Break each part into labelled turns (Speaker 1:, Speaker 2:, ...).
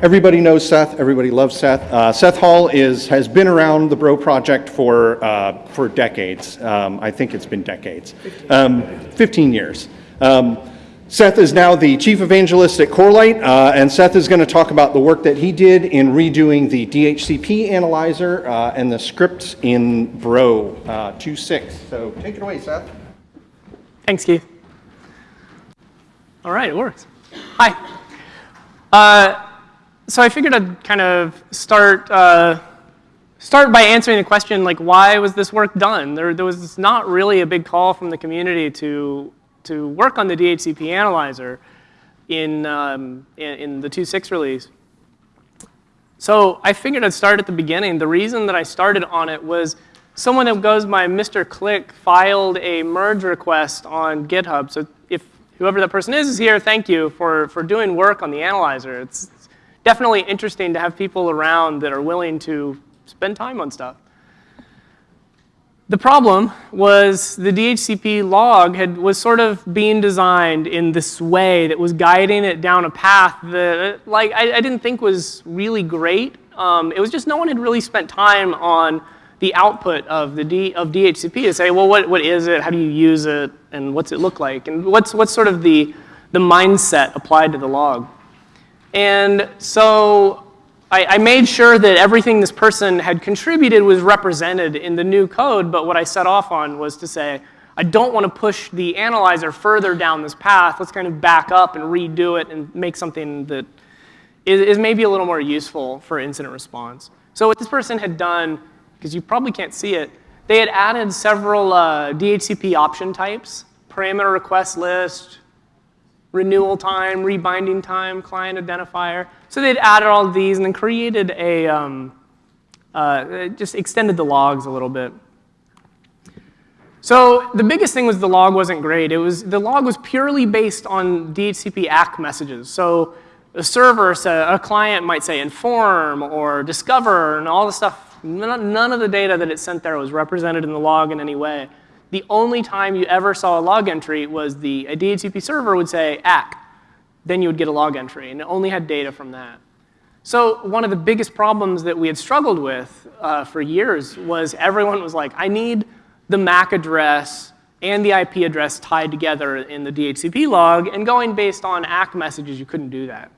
Speaker 1: Everybody knows Seth. Everybody loves Seth. Uh, Seth Hall is has been around the Bro project for uh, for decades. Um, I think it's been decades, um, 15 years. Um, Seth is now the chief evangelist at Corelight, uh, and Seth is going to talk about the work that he did in redoing the DHCP analyzer uh, and the scripts in Bro uh, 2.6. So take it away, Seth.
Speaker 2: Thanks, Keith. All right, it works. Hi. So I figured I'd kind of start uh, start by answering the question like why was this work done? There, there was not really a big call from the community to to work on the DHCP analyzer in um, in, in the 2.6 release. So I figured I'd start at the beginning. The reason that I started on it was someone that goes by Mr. Click filed a merge request on GitHub. So if whoever that person is is here, thank you for, for doing work on the analyzer. It's, definitely interesting to have people around that are willing to spend time on stuff. The problem was the DHCP log had, was sort of being designed in this way that was guiding it down a path that like, I, I didn't think was really great. Um, it was just no one had really spent time on the output of, the D, of DHCP to say, well, what, what is it? How do you use it? And what's it look like? And what's, what's sort of the, the mindset applied to the log? And so I, I, made sure that everything this person had contributed was represented in the new code, but what I set off on was to say, I don't want to push the analyzer further down this path. Let's kind of back up and redo it and make something that is, is maybe a little more useful for incident response. So what this person had done, because you probably can't see it, they had added several uh, DHCP option types, parameter request list, renewal time, rebinding time, client identifier. So they'd added all these and then created a, um, uh, just extended the logs a little bit. So the biggest thing was the log wasn't great. It was, the log was purely based on DHCP ACK messages. So a server, a client might say inform or discover and all the stuff. None of the data that it sent there was represented in the log in any way the only time you ever saw a log entry was the a DHCP server would say ACK. Then you would get a log entry, and it only had data from that. So one of the biggest problems that we had struggled with uh, for years was everyone was like, I need the MAC address and the IP address tied together in the DHCP log, and going based on ACK messages, you couldn't do that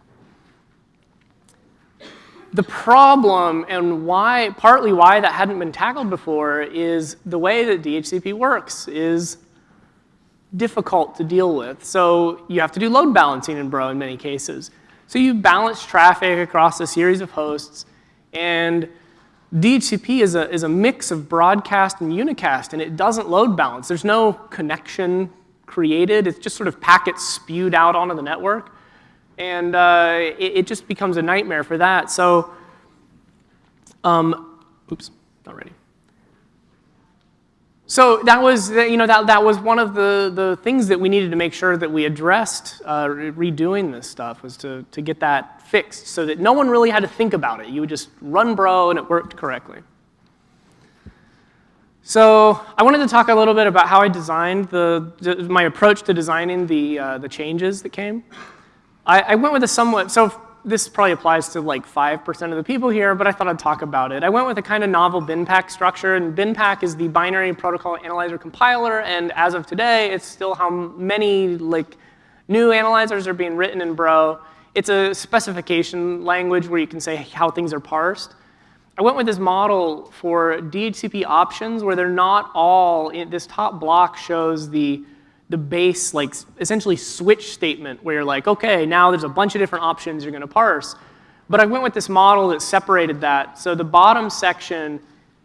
Speaker 2: the problem and why, partly why that hadn't been tackled before is the way that DHCP works is difficult to deal with. So you have to do load balancing in Bro in many cases. So you balance traffic across a series of hosts and DHCP is a, is a mix of broadcast and unicast and it doesn't load balance. There's no connection created. It's just sort of packets spewed out onto the network and uh, it, it, just becomes a nightmare for that. So, um, oops, not ready. So that was, you know, that, that was one of the, the things that we needed to make sure that we addressed uh, redoing this stuff was to, to get that fixed so that no one really had to think about it. You would just run bro and it worked correctly. So I wanted to talk a little bit about how I designed the, my approach to designing the, uh, the changes that came. I, I went with a somewhat, so this probably applies to like 5% of the people here, but I thought I'd talk about it. I went with a kind of novel BinPAC structure, and BinPAC is the binary protocol analyzer compiler, and as of today, it's still how many like new analyzers are being written in Bro. It's a specification language where you can say how things are parsed. I went with this model for DHCP options where they're not all, in, this top block shows the the base, like essentially switch statement where you're like, okay, now there's a bunch of different options you're going to parse. But I went with this model that separated that. So the bottom section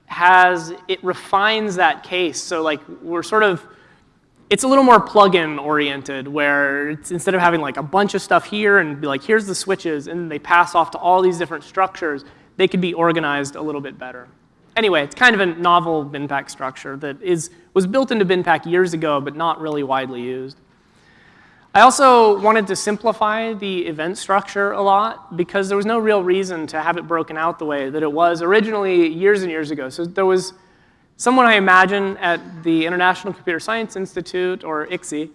Speaker 2: has, it refines that case. So like we're sort of, it's a little more plug-in oriented where instead of having like a bunch of stuff here and be like, here's the switches, and they pass off to all these different structures, they could be organized a little bit better anyway, it's kind of a novel BinPAC structure that is, was built into BinPAC years ago, but not really widely used. I also wanted to simplify the event structure a lot because there was no real reason to have it broken out the way that it was originally years and years ago. So there was someone I imagine at the International Computer Science Institute, or ICSI.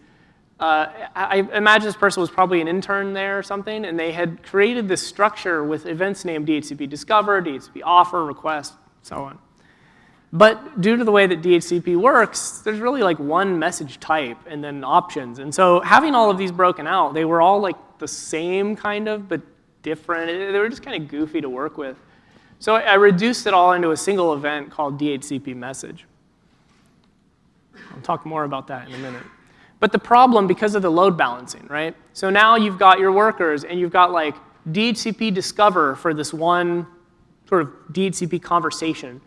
Speaker 2: uh, I imagine this person was probably an intern there or something, and they had created this structure with events named DHCP discover, DHCP offer, request, so on. But due to the way that DHCP works, there's really like one message type and then options. And so having all of these broken out, they were all like the same kind of, but different. They were just kind of goofy to work with. So I reduced it all into a single event called DHCP message. I'll talk more about that in a minute. But the problem, because of the load balancing, right? So now you've got your workers and you've got like DHCP discover for this one sort of DHCP conversation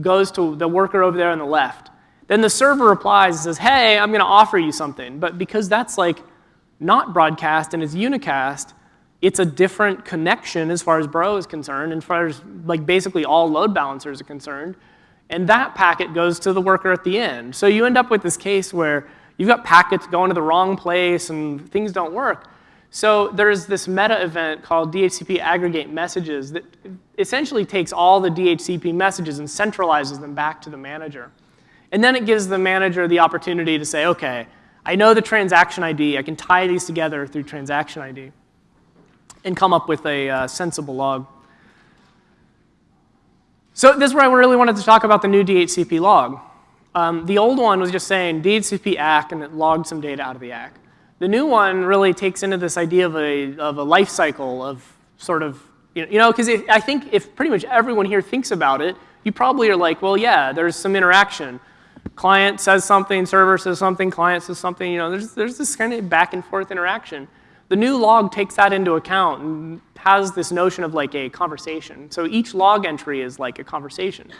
Speaker 2: goes to the worker over there on the left. Then the server replies and says, hey, I'm going to offer you something. But because that's like not broadcast and it's unicast, it's a different connection as far as Bro is concerned and as far as like basically all load balancers are concerned. And that packet goes to the worker at the end. So you end up with this case where you've got packets going to the wrong place and things don't work. So there's this meta event called DHCP aggregate messages that essentially takes all the DHCP messages and centralizes them back to the manager. And then it gives the manager the opportunity to say, okay, I know the transaction ID. I can tie these together through transaction ID and come up with a uh, sensible log. So this is where I really wanted to talk about the new DHCP log. Um, the old one was just saying DHCP ACK and it logged some data out of the ACK. The new one really takes into this idea of a, of a life cycle of sort of, you know, because I think if pretty much everyone here thinks about it, you probably are like, well, yeah, there's some interaction. Client says something, server says something, client says something, you know, there's, there's this kind of back and forth interaction. The new log takes that into account and has this notion of like a conversation. So each log entry is like a conversation.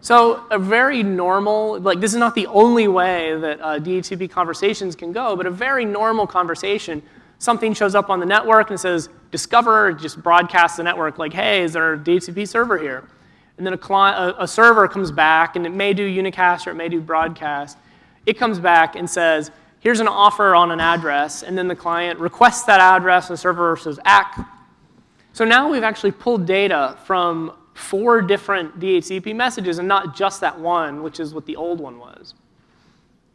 Speaker 2: So a very normal, like this is not the only way that uh, DHCP conversations can go, but a very normal conversation, something shows up on the network and says, discover, just broadcast the network like, hey, is there a DHCP server here? And then a, client, a, a server comes back, and it may do unicast or it may do broadcast. It comes back and says, here's an offer on an address, and then the client requests that address, and the server says, ACK. So now we've actually pulled data from four different DHCP messages and not just that one, which is what the old one was.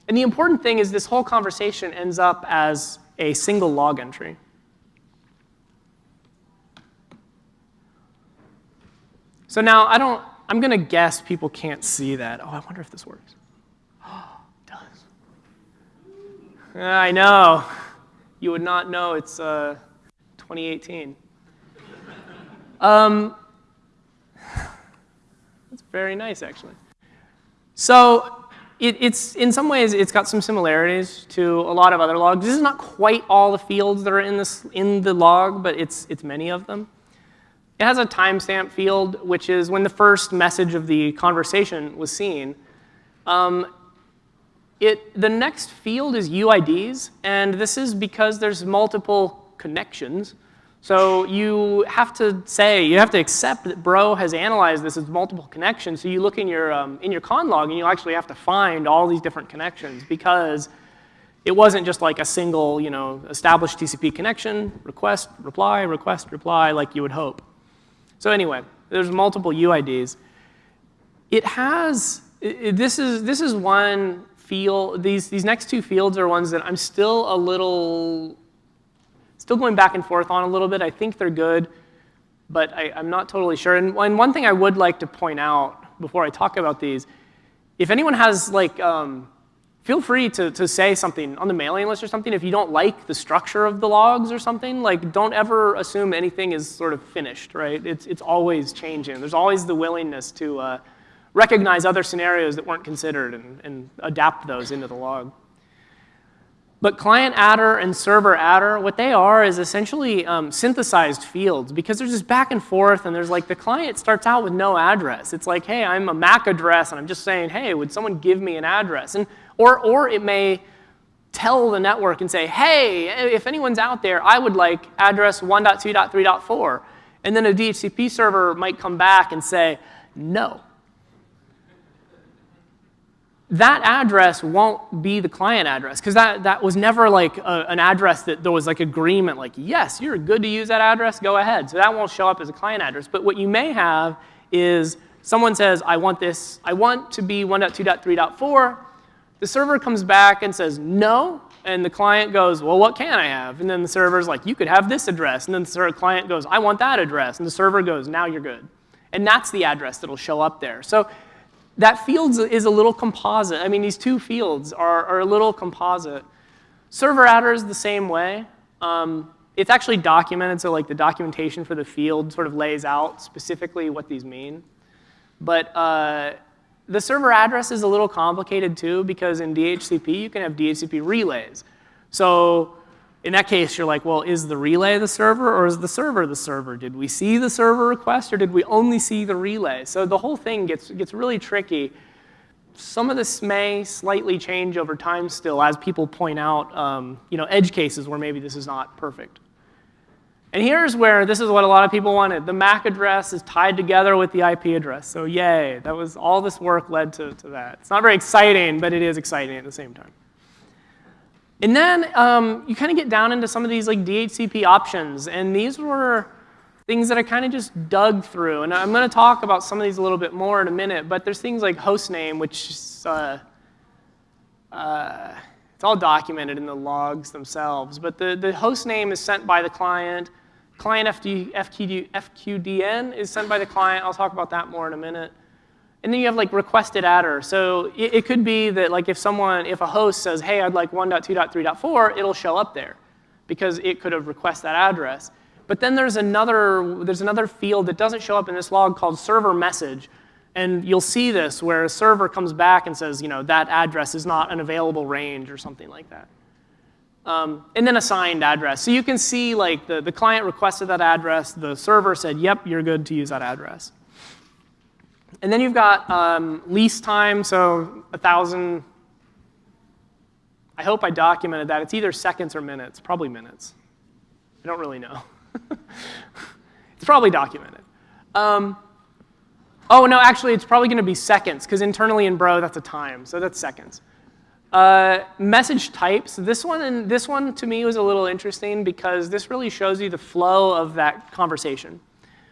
Speaker 2: And the important thing is this whole conversation ends up as a single log entry. So now I don't, I'm going to guess people can't see that. Oh, I wonder if this works. Oh, it does. I know. You would not know it's uh, 2018. Um, very nice, actually. So it, it's, in some ways, it's got some similarities to a lot of other logs. This is not quite all the fields that are in, this, in the log, but it's, it's many of them. It has a timestamp field, which is when the first message of the conversation was seen. Um, it, the next field is UIDs, and this is because there's multiple connections. So you have to say, you have to accept that Bro has analyzed this as multiple connections. So you look in your, um, in your conn log and you actually have to find all these different connections because it wasn't just like a single, you know, established TCP connection, request, reply, request, reply, like you would hope. So anyway, there's multiple UIDs. It has, it, this, is, this is one field, these, these next two fields are ones that I'm still a little still going back and forth on a little bit. I think they're good, but I, am not totally sure. And, and, one thing I would like to point out before I talk about these, if anyone has like, um, feel free to, to say something on the mailing list or something if you don't like the structure of the logs or something. Like, don't ever assume anything is sort of finished, right? It's, it's always changing. There's always the willingness to uh, recognize other scenarios that weren't considered and, and adapt those into the log. But client adder and server adder, what they are is essentially um, synthesized fields because there's this back and forth and there's like the client starts out with no address. It's like, hey, I'm a MAC address and I'm just saying, hey, would someone give me an address? And, or, or it may tell the network and say, hey, if anyone's out there, I would like address 1.2.3.4. And then a DHCP server might come back and say, no, that address won't be the client address because that, that was never like a, an address that there was like agreement like, yes, you're good to use that address, go ahead. So that won't show up as a client address. But what you may have is someone says, I want this, I want to be 1.2.3.4. The server comes back and says no, And the client goes, well, what can I have? And then the server's like, you could have this address. And then the client goes, I want that address. And the server goes, now you're good. And that's the address that'll show up there. So that field is a little composite. I mean, these two fields are, are a little composite. Server addr is the same way. Um, it's actually documented, so like the documentation for the field sort of lays out specifically what these mean. But uh, the server address is a little complicated too because in DHCP you can have DHCP relays. So in that case, you're like, well, is the relay the server or is the server the server? Did we see the server request or did we only see the relay? So the whole thing gets, gets really tricky. Some of this may slightly change over time still as people point out um, you know, edge cases where maybe this is not perfect. And here's where this is what a lot of people wanted. The MAC address is tied together with the IP address. So yay, that was all this work led to, to that. It's not very exciting, but it is exciting at the same time. And then um, you kind of get down into some of these like DHCP options. And these were things that I kind of just dug through. And I'm going to talk about some of these a little bit more in a minute. But there's things like hostname, which is, uh, uh, it's all documented in the logs themselves. But the, the host name is sent by the client. Client FD, FQD, FQDN is sent by the client. I'll talk about that more in a minute. And then you have like requested addr. So it, it, could be that like if someone, if a host says, hey, I'd like 1.2.3.4, it'll show up there because it could have requested that address. But then there's another, there's another field that doesn't show up in this log called server message. And you'll see this where a server comes back and says, you know, that address is not an available range or something like that. Um, and then assigned address. So you can see like the, the client requested that address, the server said, yep, you're good to use that address. And then you've got um, lease time, so 1,000. I hope I documented that. It's either seconds or minutes, probably minutes. I don't really know. it's probably documented. Um, oh, no, actually, it's probably going to be seconds, because internally in Bro, that's a time, so that's seconds. Uh, message types. This one, and this one to me was a little interesting because this really shows you the flow of that conversation.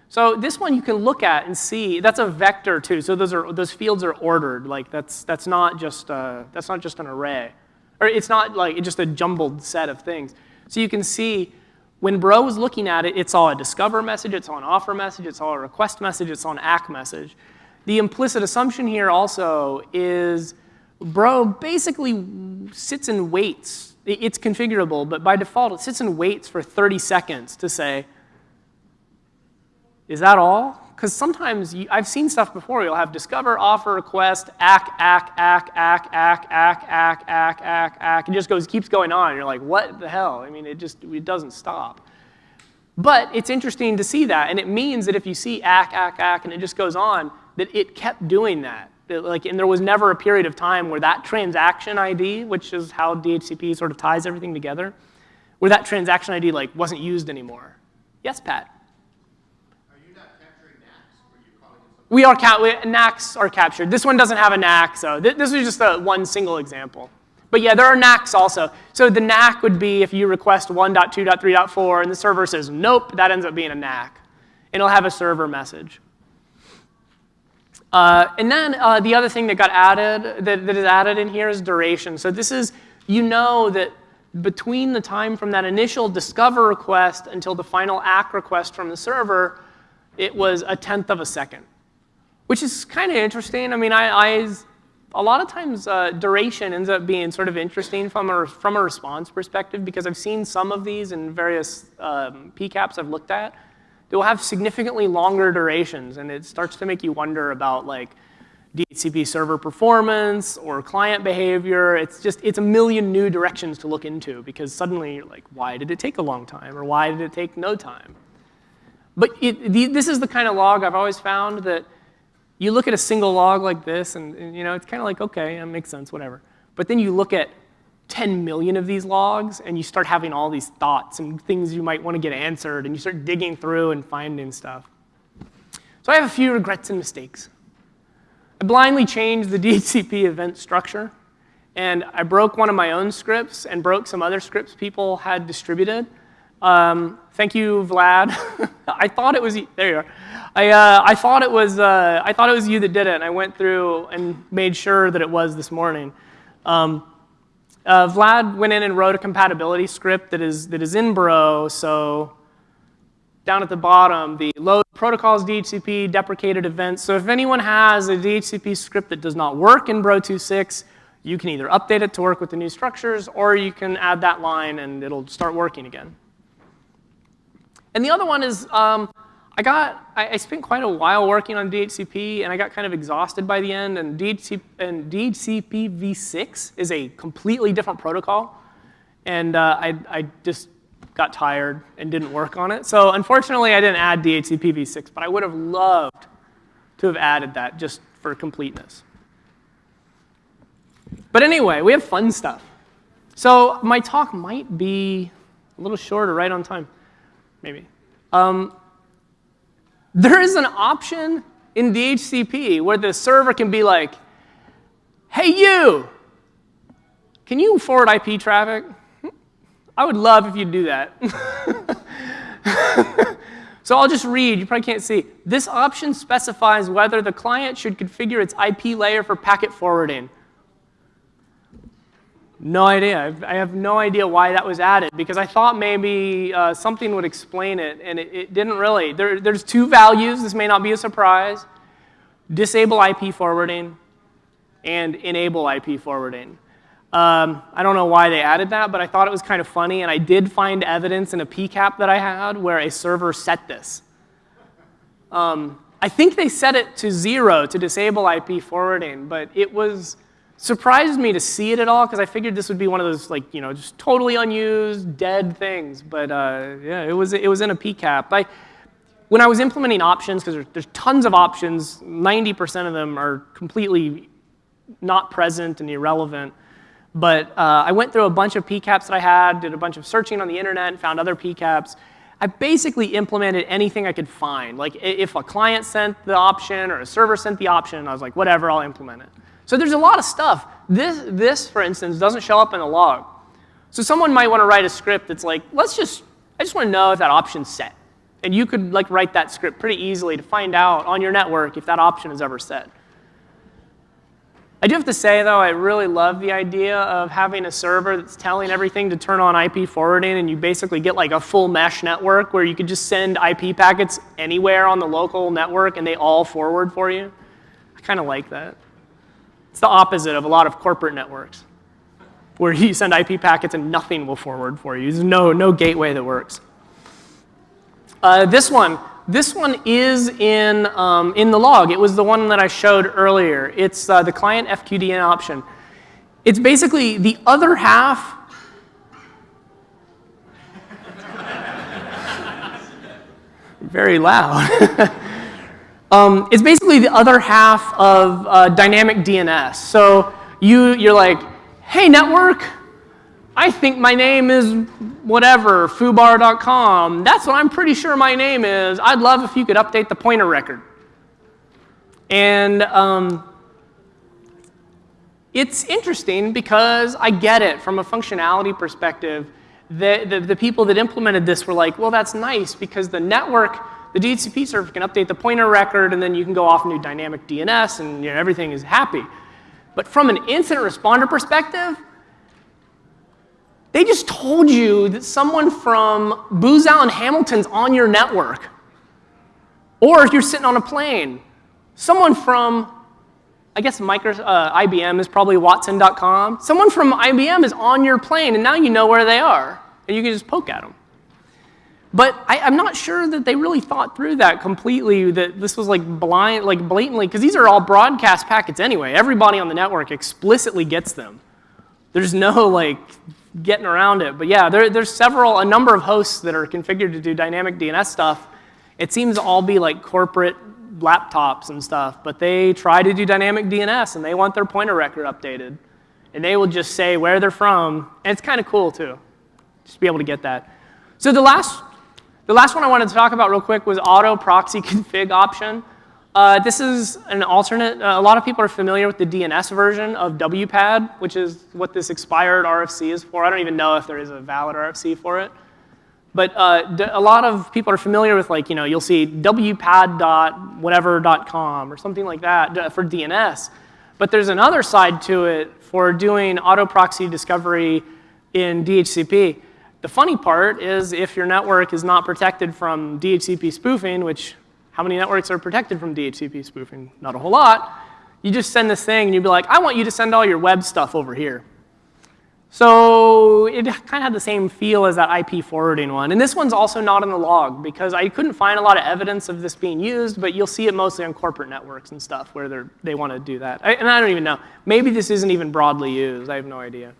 Speaker 2: So this one you can look at and see. That's a vector too. So those are those fields are ordered. Like that's that's not just uh, that's not just an array, or it's not like just a jumbled set of things. So you can see when Bro was looking at it, it's all a discover message, it's all an offer message, it's all a request message, it's all an ACK message. The implicit assumption here also is Bro basically sits and waits. It's configurable, but by default it sits and waits for 30 seconds to say, is that all? Because sometimes you, I've seen stuff before. You'll have discover, offer, request, ack, ack, ack, ack, ack, ack, ack, ack, ack, ack. It just goes, keeps going on. You're like, what the hell? I mean, it just it doesn't stop. But it's interesting to see that, and it means that if you see ack, ack, ack, and it just goes on, that it kept doing that. that like, and there was never a period of time where that transaction ID, which is how DHCP sort of ties everything together, where that transaction ID like wasn't used anymore. Yes, Pat. We are NAKs are captured. This one doesn't have a NAK, so th this is just a one single example. But yeah, there are NAKs also. So the NAK would be if you request 1.2.3.4 and the server says nope, that ends up being a NAC. And it'll have a server message. Uh, and then uh, the other thing that got added, that, that is added in here is duration. So this is, you know that between the time from that initial discover request until the final ACK request from the server, it was a tenth of a second which is kind of interesting. I mean, I, I a lot of times uh, duration ends up being sort of interesting from a, from a response perspective because I've seen some of these in various um, PCAPs I've looked at. They will have significantly longer durations, and it starts to make you wonder about like DHCP server performance or client behavior. It's just, it's a million new directions to look into because suddenly you're like, why did it take a long time? Or why did it take no time? But it, the, this is the kind of log I've always found that you look at a single log like this, and, and you know, it's kind of like, okay, that makes sense, whatever. But then you look at 10 million of these logs, and you start having all these thoughts and things you might want to get answered, and you start digging through and finding stuff. So I have a few regrets and mistakes. I blindly changed the DHCP event structure, and I broke one of my own scripts and broke some other scripts people had distributed. Um, thank you, Vlad. I thought it was, there you are. I, uh, I, thought it was, uh, I thought it was you that did it, and I went through and made sure that it was this morning. Um, Uh, Vlad went in and wrote a compatibility script that is, that is in Bro, so down at the bottom, the load protocols DHCP deprecated events. So if anyone has a DHCP script that does not work in Bro 2.6, you can either update it to work with the new structures, or you can add that line and it'll start working again. And the other one is, um, I got, I, I, spent quite a while working on DHCP, and I got kind of exhausted by the end. And, DHCP, and DHCP v6 is a completely different protocol, and uh, I, I just got tired and didn't work on it. So unfortunately, I didn't add DHCP v6, but I would have loved to have added that just for completeness. But anyway, we have fun stuff. So my talk might be a little shorter, right on time, maybe. Um, there is an option in DHCP where the server can be like, hey, you, can you forward IP traffic? I would love if you'd do that. so I'll just read, you probably can't see. This option specifies whether the client should configure its IP layer for packet forwarding. No idea. I have no idea why that was added because I thought maybe uh, something would explain it, and it, it didn't really. There, there's two values. This may not be a surprise. Disable IP forwarding and enable IP forwarding. Um, I don't know why they added that, but I thought it was kind of funny, and I did find evidence in a PCAP that I had where a server set this. Um, I think they set it to zero to disable IP forwarding, but it was surprised me to see it at all because I figured this would be one of those like you know just totally unused dead things. But uh, yeah, it was it was in a PCAP. I, when I was implementing options, because there's, there's tons of options, 90% of them are completely not present and irrelevant. But uh, I went through a bunch of PCAPs that I had, did a bunch of searching on the internet, and found other PCAPs. I basically implemented anything I could find. Like if a client sent the option or a server sent the option, I was like, whatever, I'll implement it. So there's a lot of stuff. This, this, for instance, doesn't show up in the log. So someone might want to write a script that's like, let's just, I just want to know if that option's set. And you could like write that script pretty easily to find out on your network if that option is ever set. I do have to say, though, I really love the idea of having a server that's telling everything to turn on IP forwarding, and you basically get like a full mesh network where you could just send IP packets anywhere on the local network and they all forward for you. I kind of like that. It's the opposite of a lot of corporate networks, where you send IP packets and nothing will forward for you. There's no, no gateway that works. Uh, this one, this one is in, um, in the log. It was the one that I showed earlier. It's uh, the client FQDN option. It's basically the other half very loud. Um, it's basically the other half of uh, dynamic DNS. So you, you're like, hey, network, I think my name is whatever, foobar.com. That's what I'm pretty sure my name is. I'd love if you could update the pointer record. And um, it's interesting because I get it from a functionality perspective. The, the, the people that implemented this were like, well, that's nice because the network the DHCP server can update the pointer record, and then you can go off and do dynamic DNS, and you know, everything is happy. But from an incident responder perspective, they just told you that someone from Booz Allen Hamilton's on your network. Or if you're sitting on a plane, someone from, I guess uh, IBM is probably Watson.com. Someone from IBM is on your plane, and now you know where they are, and you can just poke at them. But I, am not sure that they really thought through that completely, that this was like blind, like blatantly, because these are all broadcast packets anyway. Everybody on the network explicitly gets them. There's no like getting around it. But yeah, there, there's several, a number of hosts that are configured to do dynamic DNS stuff. It seems to all be like corporate laptops and stuff, but they try to do dynamic DNS and they want their pointer record updated. And they will just say where they're from, and it's kind of cool too, just be able to get that. So the last the last one I wanted to talk about real quick was auto proxy config option. Uh, this is an alternate. Uh, a lot of people are familiar with the DNS version of WPAD, which is what this expired RFC is for. I don't even know if there is a valid RFC for it. But uh, a lot of people are familiar with, like, you know, you'll see wpad.whatever.com or something like that for DNS. But there's another side to it for doing auto proxy discovery in DHCP. The funny part is if your network is not protected from DHCP spoofing, which how many networks are protected from DHCP spoofing? Not a whole lot. You just send this thing and you'd be like, I want you to send all your web stuff over here. So it kind of had the same feel as that IP forwarding one. And this one's also not in the log because I couldn't find a lot of evidence of this being used, but you'll see it mostly on corporate networks and stuff where they're, they want to do that. I, and I don't even know. Maybe this isn't even broadly used. I have no idea.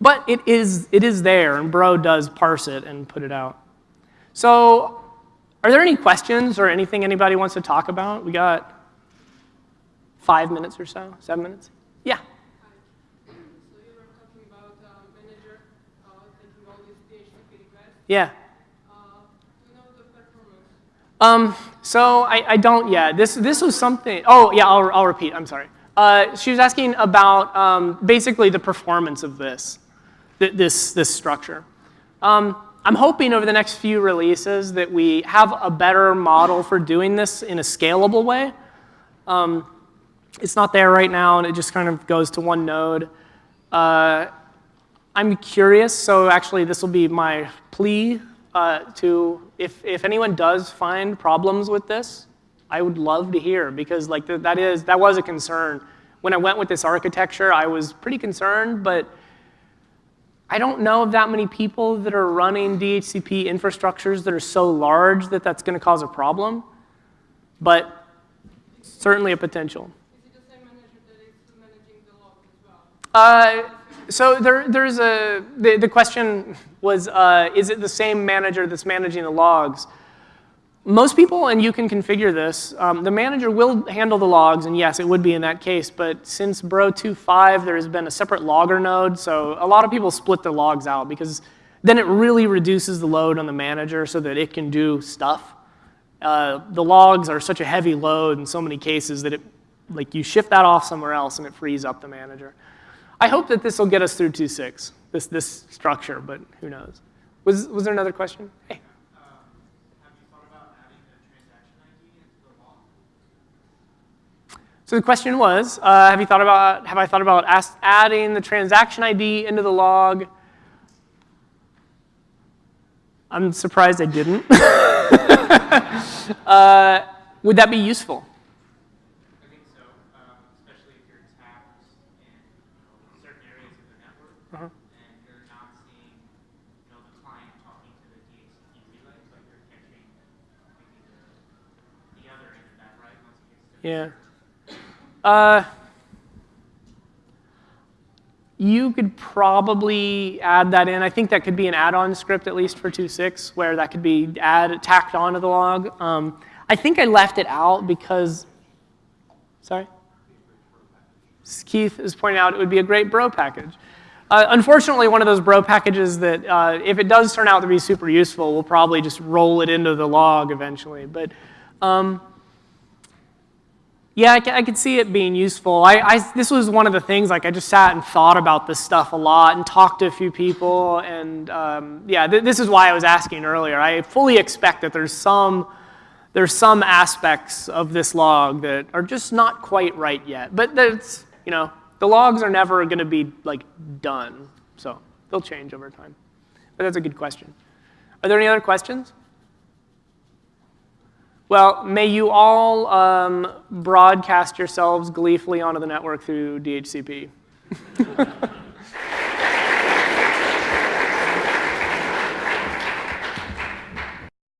Speaker 2: But it is, it is there, and Bro does parse it and put it out. So are there any questions or anything anybody wants to talk about? We got five minutes or so, seven minutes? Yeah.
Speaker 3: So you were talking about uh, manager uh, taking all these DHCP requests.
Speaker 2: Yeah.
Speaker 3: Uh, you know?
Speaker 2: Um, so I, I don't yet. This, this was something, oh yeah, I'll, I'll repeat, I'm sorry. Uh, she was asking about um, basically the performance of this, th this, this structure. Um, I'm hoping over the next few releases that we have a better model for doing this in a scalable way. Um, it's not there right now and it just kind of goes to one node. Uh, I'm curious, so actually this will be my plea uh, to, if, if anyone does find problems with this, I would love to hear because like th that is, that was a concern. When I went with this architecture, I was pretty concerned, but I don't know of that many people that are running DHCP infrastructures that are so large that that's going to cause a problem, but certainly a potential.
Speaker 3: Is it the same manager that is managing the logs as well?
Speaker 2: Uh, so there, there's a, the, the question was, uh, is it the same manager that's managing the logs? Most people, and you can configure this, um, the manager will handle the logs, and yes, it would be in that case, but since Bro 2.5, there has been a separate logger node, so a lot of people split the logs out because then it really reduces the load on the manager so that it can do stuff. Uh, the logs are such a heavy load in so many cases that it, like you shift that off somewhere else and it frees up the manager. I hope that this will get us through 2.6, this, this structure, but who knows. Was, was there another question? Hey.
Speaker 4: Have you thought about adding a transaction ID into the log?
Speaker 2: So the question was, uh, have you thought about, have I thought about ask, adding the transaction ID into the log? I'm surprised I didn't. uh, would that be useful?
Speaker 4: I think so, um, especially if you're tapped in certain areas of the network
Speaker 2: Uh-huh.
Speaker 4: and you're not seeing you know, the client talking to the DHCP relay, but you're catching the, the other end of that, right? Once it gets to
Speaker 2: Yeah. Uh, you could probably add that in. I think that could be an add-on script at least for 2.6 where that could be add, tacked onto the log. Um, I think I left it out because, sorry? Keith is pointing out it would be a great bro package. Uh, unfortunately, one of those bro packages that uh, if it does turn out to be super useful, we'll probably just roll it into the log eventually. But um, yeah, I, I could see it being useful. I, I, this was one of the things, like I just sat and thought about this stuff a lot and talked to a few people. And um, yeah, th this is why I was asking earlier. I fully expect that there's some, there's some aspects of this log that are just not quite right yet. But that's, you know, the logs are never going to be like done. So they'll change over time. But that's a good question. Are there any other questions? Well, may you all um, broadcast yourselves gleefully onto the network through DHCP.